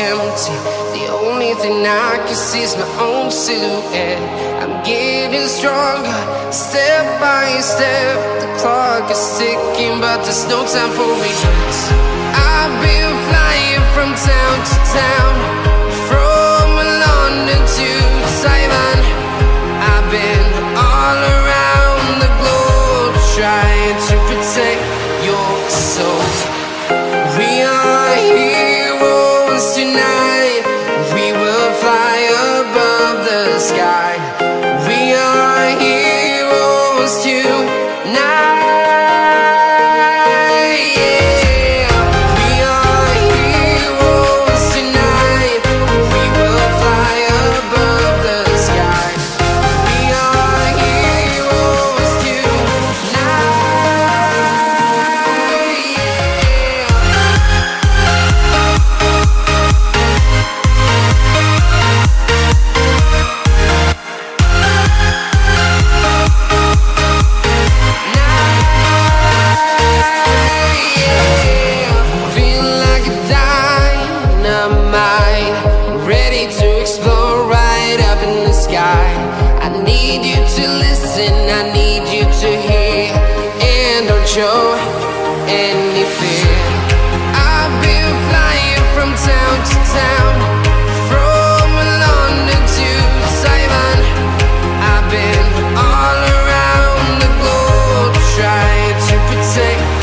empty. The only thing I can see is my own silhouette. I'm getting stronger, step by step. The clock is ticking, but there's no time for regrets. I've been flying from town to town, from London to Taiwan. I've been all around the globe trying to protect your soul. Heroes tonight. I need you to hear. And don't show any fear. I've been flying from town to town From London to Taiwan. I've been all around the Trying to protect